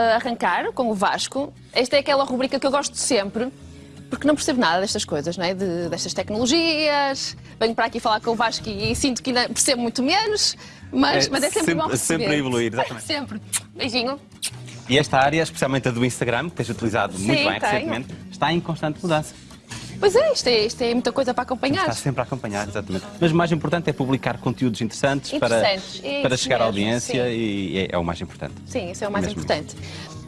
arrancar com o Vasco. Esta é aquela rubrica que eu gosto sempre, porque não percebo nada destas coisas, não é? De, destas tecnologias. Venho para aqui falar com o Vasco e, e sinto que ainda percebo muito menos, mas é, mas é sempre, sempre bom perceber. Sempre a evoluir, exatamente. sempre. Beijinho. E esta área, especialmente a do Instagram, que tens utilizado Sim, muito bem tenho. recentemente, está em constante mudança. Pois é, isto é, isto é muita coisa para acompanhar. Está sempre a acompanhar, exatamente. Mas o mais importante é publicar conteúdos interessantes, interessantes. para, para chegar mesmo, à audiência sim. e é, é, o mais importante. Sim, isso é o mais mesmo. importante.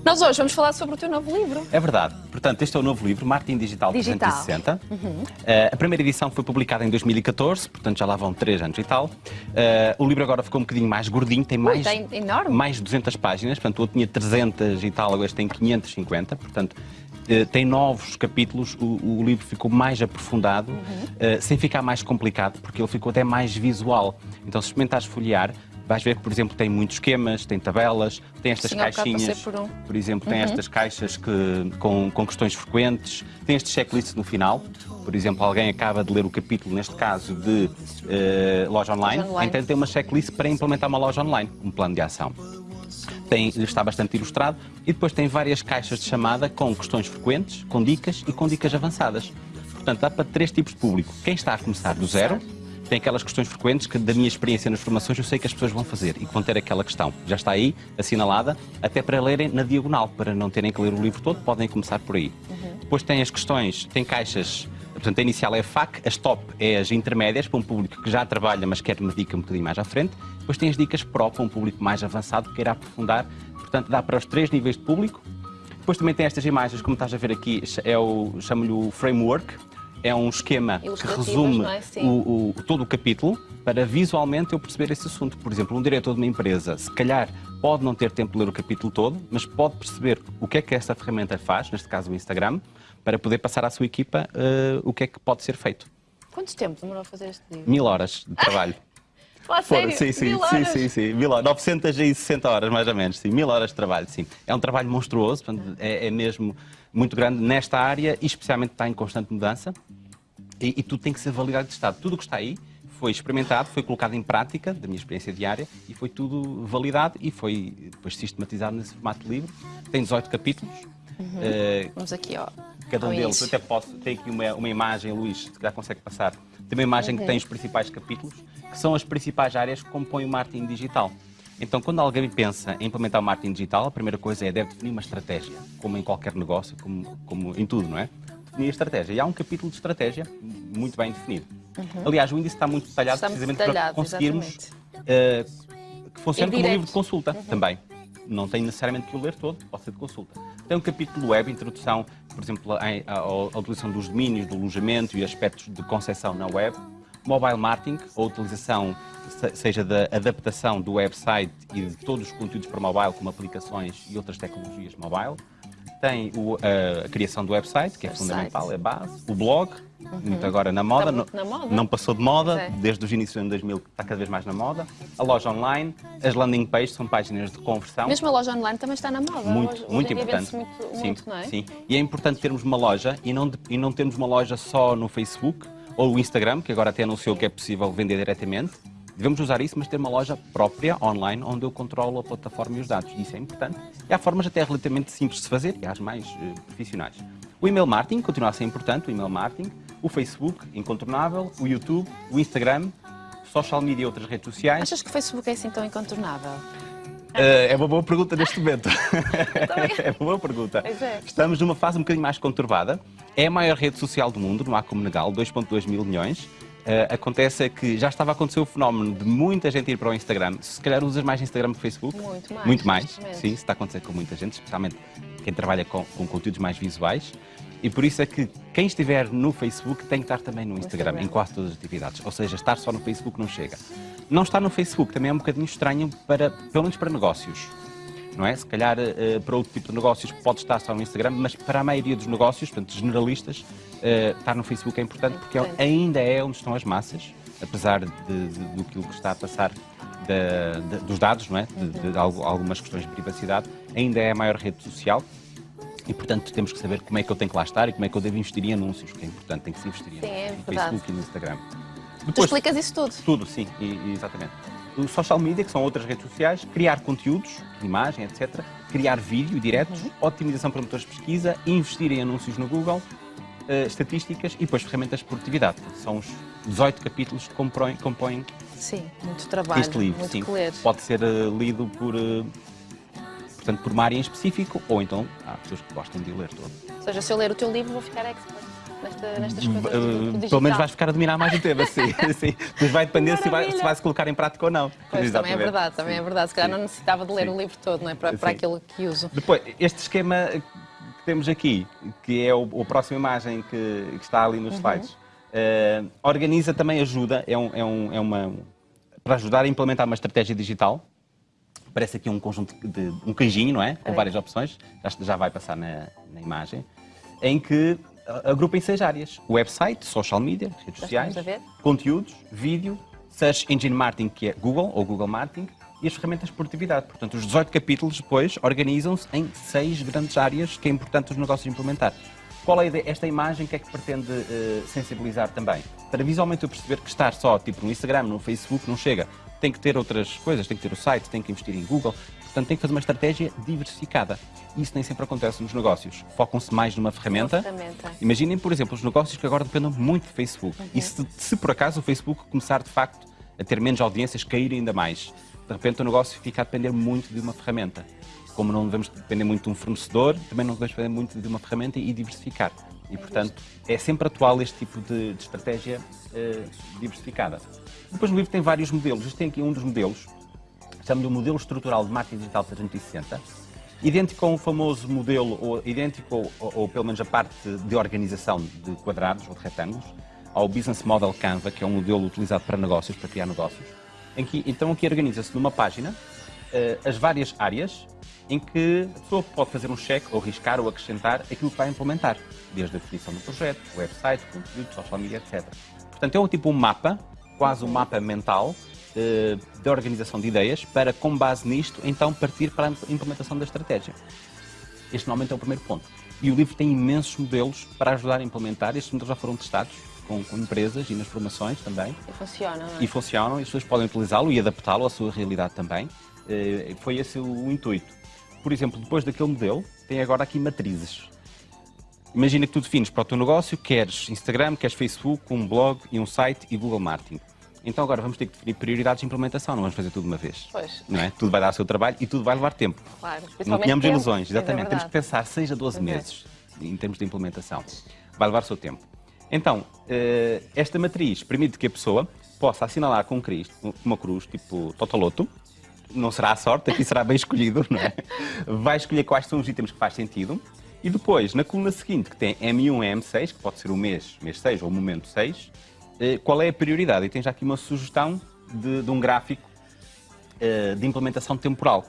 Nós hoje vamos falar sobre o teu novo livro. É verdade. Portanto, este é o novo livro, Marketing Digital, Digital. 360. Uhum. Uh, a primeira edição foi publicada em 2014, portanto já lá vão 3 anos e tal. Uh, o livro agora ficou um bocadinho mais gordinho, tem mais, Ui, enorme. mais de 200 páginas, portanto eu tinha 300 e tal, este tem 550, portanto tem novos capítulos, o, o, livro ficou mais aprofundado, uhum. uh, sem ficar mais complicado, porque ele ficou até mais visual. Então, se experimentares folhear, vais ver que, por exemplo, tem muitos esquemas, tem tabelas, tem estas Sim, caixinhas. Por, um. por, exemplo, tem uhum. estas caixas que, com, com questões frequentes, tem este checklist no final. Por exemplo, alguém acaba de ler o capítulo, neste caso, de uh, loja, online, loja online, então tem uma checklist para implementar uma loja online, um plano de ação. Tem, está bastante ilustrado e depois tem várias caixas de chamada com questões frequentes, com dicas e com dicas avançadas. Portanto, dá para três tipos de público. Quem está a começar do zero, tem aquelas questões frequentes que, da minha experiência nas formações, eu sei que as pessoas vão fazer e que vão ter aquela questão. Já está aí, assinalada, até para lerem na diagonal, para não terem que ler o livro todo, podem começar por aí. Uhum. Depois tem as questões, tem caixas, portanto, a inicial é a FAC, as top é as intermédias, para um público que já trabalha, mas quer uma dica um bocadinho mais à frente. Depois tem as dicas PRO, para um público mais avançado, que queira aprofundar. Portanto, dá para os três níveis de público. Depois também tem estas imagens, como estás a ver aqui, é o, chamo-lhe o framework, é um esquema que resume é? o, o, todo o capítulo para visualmente eu perceber esse assunto. Por exemplo, um diretor de uma empresa, se calhar pode não ter tempo de ler o capítulo todo, mas pode perceber o que é que esta ferramenta faz, neste caso o Instagram, para poder passar à sua equipa uh, o que é que pode ser feito. Quanto tempo demorou a fazer este livro? Mil horas de trabalho. Ah, sério? Sim, sim, mil sim, sim, sim, mil horas, 960 horas mais ou menos, sim, mil horas de trabalho, sim. É um trabalho monstruoso, é, é mesmo muito grande nesta área e especialmente está em constante mudança e, e tudo tem que ser validado de Estado. Tudo o que está aí foi experimentado, foi colocado em prática, da minha experiência diária, e foi tudo validado e foi depois sistematizado nesse formato de livro. Tem 18 capítulos. Uhum. Uh, Vamos aqui, ó. Cada um deles, eu até posso, tem aqui uma, uma imagem, Luís, se já consegue passar. Tem uma imagem uhum. que tem os principais capítulos, que são as principais áreas que compõem o marketing digital. Então, quando alguém pensa em implementar o marketing digital, a primeira coisa é deve definir uma estratégia, como em qualquer negócio, como, como em tudo, não é? definir a estratégia. E há um capítulo de estratégia muito bem definido. Uhum. Aliás, o índice está muito detalhado está precisamente muito detalhado, para conseguirmos uh, que funcione como um livro de consulta uhum. também. Não tem necessariamente que o ler todo, pode ser de consulta. Tem um capítulo web, introdução, por exemplo, à, à utilização dos domínios, do alojamento e aspectos de concepção na web. Mobile marketing, a utilização, seja da adaptação do website e de todos os conteúdos para mobile, como aplicações e outras tecnologias mobile tem o, a, a, criação do website, que é website. fundamental, é base, o blog, uhum. muito agora na moda, não, na moda, não, passou de moda, é. desde os inícios de 2000 está cada vez mais na moda, a loja online, as landing pages são páginas de conversão. Mesmo a loja online também está na moda. Muito, hoje, muito hoje importante. Muito, sim, muito, é? sim. E é importante termos uma loja e não, e não termos uma loja só no Facebook ou o Instagram, que agora até anunciou que é possível vender diretamente, Devemos usar isso, mas ter uma loja própria, online, onde eu controlo a plataforma e os dados. Isso é importante. E há formas até relativamente simples de se fazer, e há as mais uh, profissionais. O email marketing continua a ser importante, o email marketing. O Facebook, incontornável. O YouTube, o Instagram, social media e outras redes sociais. Achas que o Facebook é assim tão incontornável? Uh, é uma boa pergunta neste momento. é uma boa pergunta. É. Estamos numa fase um bocadinho mais conturbada. É a maior rede social do mundo, não há como negá-lo, 2.2 mil milhões. Uh, acontece é que já estava a acontecer o fenómeno de muita gente ir para o Instagram. Se calhar usas mais Instagram que Facebook? Muito mais. Muito mais, sim, está a acontecer com muita gente, especialmente quem trabalha com, com conteúdos mais visuais. E por isso é que quem estiver no Facebook tem que estar também no Instagram, Instagram, em quase todas as atividades. Ou seja, estar só no Facebook não chega. Não estar no Facebook também é um bocadinho estranho, para, pelo menos para negócios não é? Se calhar uh, para outro tipo de negócios pode estar só no Instagram, mas para a maioria dos negócios, portanto, generalistas, uh, estar no Facebook é importante porque é, ainda é onde estão as massas, apesar de, de, do que está a passar de, dos dados, não é? De, de, algumas questões de privacidade, ainda é a maior rede social. E, portanto, temos que saber como é que eu tenho que lá estar e como é que eu devo investir em anúncios, que é importante, tem que se investir sim, é no Facebook e no Instagram. Depois, tu explicas isso tudo? Tudo, sim, e, e exatamente. O social media, que são outras redes sociais, criar conteúdos, imagem, etc., criar vídeo diretos, uhum. otimização para motores de pesquisa, investir em anúncios no Google, uh, estatísticas e depois ferramentas de produtividade. São os 18 capítulos que compõem, compõem Sim, muito trabalho, este livro. muito sim. que ler. Pode ser uh, lido por, uh, portanto, por uma área em específico ou então há pessoas que gostam de ler todo. Ou seja, se eu ler o teu livro vou ficar expert nesta, nestas coisas uh, Pelo menos vais ficar a dominar mais o tema, sim. sim. Mas vai depender se vai, se vai se colocar em prática ou não. Pois, também é verdade, também é verdade. Se calhar não necessitava de ler sim. o livro todo, não é? Para, para aquilo que uso. Depois, este esquema que temos aqui, que é o, a próxima imagem que, que está ali nos uhum. slides, uh, organiza também ajuda, é, um, é, um, é uma para ajudar a implementar uma estratégia digital. Parece aqui um conjunto de um canjinho, não é? Com é. várias opções, já, já vai passar na, na imagem, em que agrupa em seis áreas: website, social media, redes sociais, conteúdos, vídeo, search engine marketing, que é Google ou Google Marketing, e as ferramentas de produtividade. Portanto, os 18 capítulos depois organizam-se em seis grandes áreas que é importante os negócios implementar. Qual é a ideia? Esta imagem que é que pretende uh, sensibilizar também? Para visualmente eu perceber que estar só tipo no Instagram, no Facebook, não chega. Tem que ter outras coisas, tem que ter o site, tem que investir em Google. Portanto, tem que fazer uma estratégia diversificada. Isso nem sempre acontece nos negócios. Focam-se mais numa ferramenta. ferramenta. Imaginem, por exemplo, os negócios que agora dependem muito do Facebook. Uhum. E se, se por acaso o Facebook começar de facto a ter menos audiências, cair ainda mais, de repente o negócio fica a depender muito de uma ferramenta como não devemos depender muito de um fornecedor, também não devemos depender muito de uma ferramenta e diversificar. E, portanto, é sempre atual este tipo de, de estratégia uh, diversificada. Depois no livro tem vários modelos. Este tem aqui um dos modelos, chama-lhe o modelo estrutural de marketing digital 360, idêntico ao famoso modelo, ou idêntico, ou, ou, pelo menos a parte de organização de quadrados ou de retângulos, ao Business Model Canva, que é um modelo utilizado para negócios, para criar negócios. Em que, então aqui organiza-se numa página uh, as várias áreas em que a pessoa pode fazer um cheque, ou riscar, ou acrescentar aquilo que vai implementar, desde a definição do projeto, website, conteúdo, social media, etc. Portanto, é um tipo um mapa, quase um mapa mental, de organização de ideias, para, com base nisto, então partir para a implementação da estratégia. Este normalmente é o primeiro ponto. E o livro tem imensos modelos para ajudar a implementar. Estes modelos já foram testados com, com empresas e nas formações também. E funcionam, é? E funcionam, e as pessoas podem utilizá-lo e adaptá-lo à sua realidade também. Eh, foi esse o intuito por exemplo, depois daquele modelo, tem agora aqui matrizes. Imagina que tu defines para o teu negócio, queres Instagram, queres Facebook, um blog e um site e Google Marketing. Então agora vamos ter que definir prioridades de implementação, não vamos fazer tudo de uma vez. Pois. Não é? Tudo vai dar o seu trabalho e tudo vai levar tempo. Claro, não tenhamos tempo. ilusões, exatamente. É Temos que pensar 6 a 12 meses em termos de implementação. Vai levar o seu tempo. Então, eh, esta matriz permite que a pessoa possa assinalar com uma cruz, tipo Totoloto, não será a sorte, aqui será bem escolhido, não é? Vai escolher quais são os itens que faz sentido. E depois, na coluna seguinte, que tem M1 e M6, que pode ser o mês, mês 6 ou o momento 6, eh, qual é a prioridade? E tem já aqui uma sugestão de, de um gráfico eh, de implementação temporal.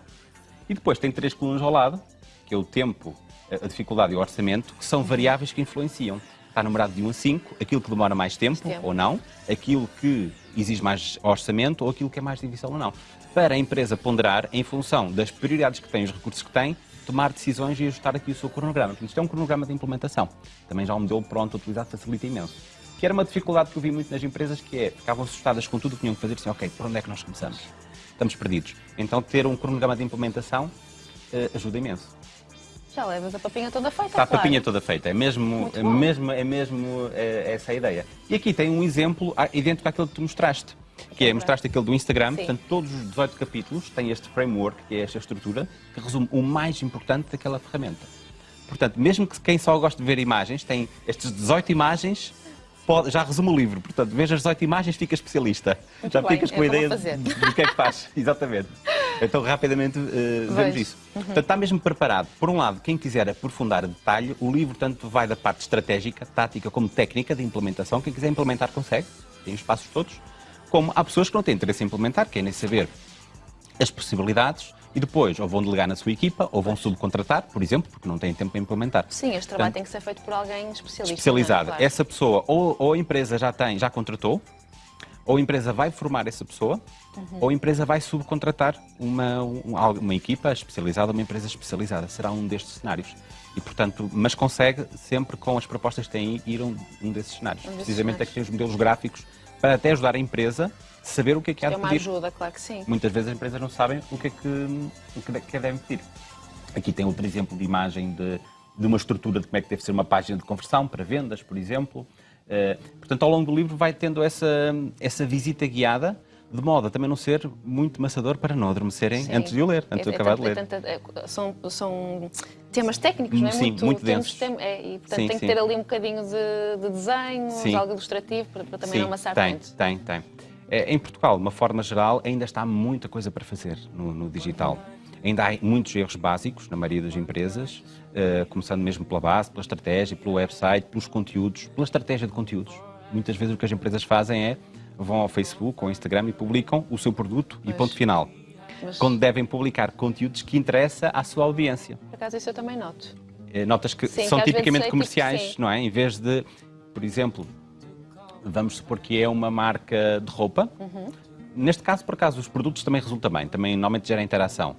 E depois tem três colunas ao lado, que é o tempo, a dificuldade e o orçamento, que são variáveis que influenciam. Está numerado de 1 a 5, aquilo que demora mais tempo, tempo. ou não, aquilo que exige mais orçamento ou aquilo que é mais difícil ou não para a empresa ponderar, em função das prioridades que tem, os recursos que tem, tomar decisões e ajustar aqui o seu cronograma. Portanto, isto é um cronograma de implementação. Também já um modelo pronto, utilizado, facilita imenso. Que era uma dificuldade que eu vi muito nas empresas, que é, ficavam assustadas com tudo o que tinham que fazer, assim, ok, por onde é que nós começamos? Estamos perdidos. Então, ter um cronograma de implementação uh, ajuda imenso. Já levas a papinha toda feita, Está claro. a papinha toda feita, é mesmo, é mesmo, é mesmo é, essa a ideia. E aqui tem um exemplo idêntico àquele que tu mostraste que é, mostraste aquele do Instagram, Sim. portanto, todos os 18 capítulos têm este framework, que é esta estrutura, que resume o mais importante daquela ferramenta. Portanto, mesmo que quem só gosta de ver imagens, tem estas 18 imagens, pode, já resume o livro. Portanto, veja as 18 imagens, fica especialista. Muito já bem, ficas com a ideia do que é que faz. Exatamente. Então, rapidamente, uh, vemos isso. Uhum. Portanto, está mesmo preparado. Por um lado, quem quiser aprofundar a detalhe, o livro tanto vai da parte estratégica, tática, como técnica de implementação. Quem quiser implementar, consegue. Tem os passos todos como há pessoas que não têm interesse em implementar, querem saber as possibilidades e depois ou vão delegar na sua equipa ou vão subcontratar, por exemplo, porque não têm tempo para implementar. Sim, este trabalho Portanto, tem que ser feito por alguém especialista. Especializado. Claro. Essa pessoa ou, ou, a empresa já tem, já contratou, ou a empresa vai formar essa pessoa, uhum. ou a empresa vai subcontratar uma, uma, uma equipa especializada, uma empresa especializada. Será um destes cenários. E, portanto, mas consegue sempre com as propostas que tem ir um, um desses cenários. Um desses Precisamente cenários. é que tem os modelos gráficos para até ajudar a empresa, saber o que é que há É de uma pedir. ajuda, claro que sim. Muitas vezes as empresas não sabem o que é que, o que, é que devem pedir. Aqui tem outro exemplo de imagem de, de uma estrutura de como é que deve ser uma página de conversão para vendas, por exemplo. Eh, portanto, ao longo do livro vai tendo essa, essa visita guiada, de modo a também não ser muito maçador para não adormecerem Sim. antes de o ler, antes de É- é acabar de tanto- ler. é é- são, são temas técnicos, não é? Sim, muito temos- densos. tem- é, e, portanto, Sim, tem que sim. ter ali um bocadinho de, de desenho, algo ilustrativo, para, para também não amassar tem, tanto. tem, tem. É, Em Portugal, de uma forma geral, ainda está muita coisa para fazer no, no digital. Ainda há muitos erros básicos na maioria das empresas, eh, começando mesmo pela base, pela estratégia, pelo website, pelos conteúdos, pela estratégia de conteúdos. Muitas vezes o que as empresas fazem é vão ao Facebook ou ao Instagram e publicam o seu produto e Pois. ponto final. Mas, Quando devem publicar conteúdos que interessam à sua audiência. por acaso, isso eu também noto. Eh, Notas que Sim, são que tipicamente comerciais, não é? Em vez de, por exemplo, vamos supor que é uma marca de roupa. Uhum. Neste caso, por acaso, os produtos também resulta bem, também normalmente gera interação.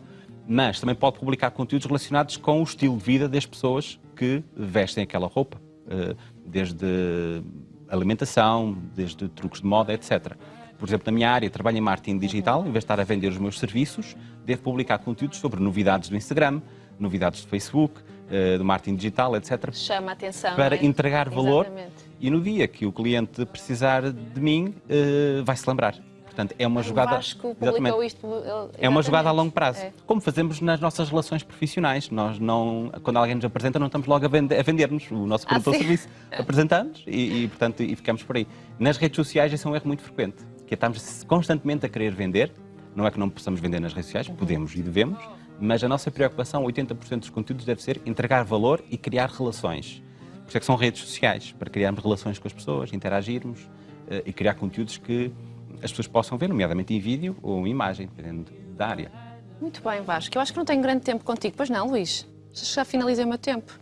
Mas também pode publicar conteúdos relacionados com o estilo de vida das pessoas que vestem aquela roupa, eh, desde alimentação, desde truques de moda, etc. Por exemplo, na minha área, trabalho em marketing digital, em vez de estar a vender os meus serviços, devo publicar conteúdos sobre novidades do Instagram, novidades do Facebook, eh, do marketing digital, etc Chama a atenção. para é? entregar valor Exatamente. E no dia que o cliente precisar de mim, eh, vai se lembrar. Portanto, é uma jogada. Vasco publicou isto. ele- É uma jogada a exatamente. longo prazo. É. Como fazemos nas nossas relações profissionais. Nós não, quando alguém nos apresenta, não estamos logo a, vende- a vender-nos o nosso Ah, produto ou sim. serviço. Apresentamos e, e, portanto, e ficamos por aí. Nas redes sociais, esse é um erro muito frequente, que é estamos constantemente a querer vender. Não é que não possamos vender nas redes sociais, podemos e devemos, mas a nossa preocupação, 80% dos conteúdos, deve ser entregar valor e criar relações. Por isso é que são redes sociais, para criarmos relações com as pessoas, interagirmos eh, e criar conteúdos que as pessoas possam ver, nomeadamente em vídeo ou em imagem, dependendo da área. Muito bem, Vasco. Eu acho que não tenho grande tempo contigo. Pois não, Luís? Já finalizei o meu tempo.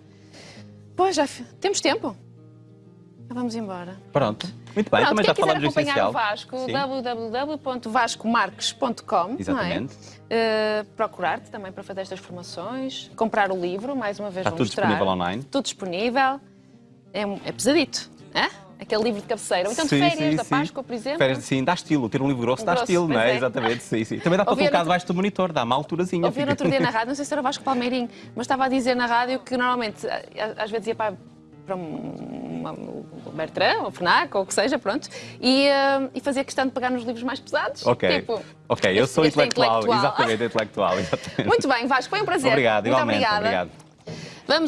Pois, já temos tempo. Já vamos embora. Pronto. Muito bem, Pronto, também quem já quiser falamos do acompanhar essencial. o Vasco, www.vascomarques.com Exatamente. Não é? Uh, Procurar-te também para fazer estas formações, comprar o livro, mais uma vez Está vou tudo mostrar. disponível online. Tudo disponível. É, um- é pesadito, é? Aquele livro de cabeceira. Ou então de Sim, férias, sim, da sim. Páscoa, por exemplo. Férias, sim, dá estilo. Ter um livro grosso Um dá grosso, estilo, não é? é. Exatamente, sim, sim. Também dá para Ouvi colocar debaixo do monitor, dá uma alturazinha. Ouvi no outro dia na rádio, não sei se era o Vasco Palmeirinho, mas estava a dizer na rádio que normalmente, às vezes ia para, para um, uma, um Bertrand, ou FNAC, ou o que seja, pronto, e, eh, e fazia questão de pegar nos livros mais pesados. Ok. Tipo, ok, eu sou é intelectual. intelectual. Exatamente, intelectual. Exatamente. Muito bem, Vasco, foi um prazer. Obrigado, Muito igualmente. obrigada. Obrigado. Vamos